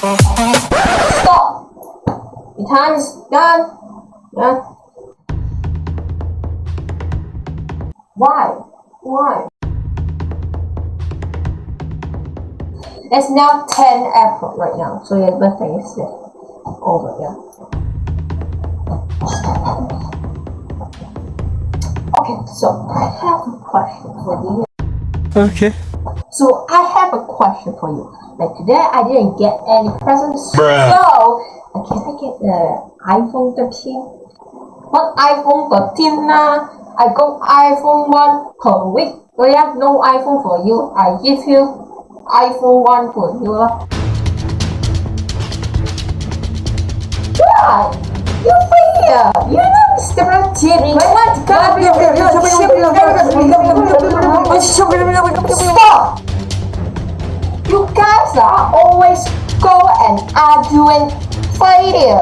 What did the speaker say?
Stop! Time is done. Yeah. Why? Why? It's now 10 April right now, so your birthday is uh, over, yeah. Okay, so I have a question for you. Okay. So I have a question for you. Like today I didn't get any presents. Bruh. So uh, can I get the iPhone 13? What iPhone 13 nah? I got iPhone 1 per week. Oh yeah, no iPhone for you. I give you iPhone 1 for you lah. Why? You here? You know Mr. Ratchet. Stop! You are always go and arguing failure.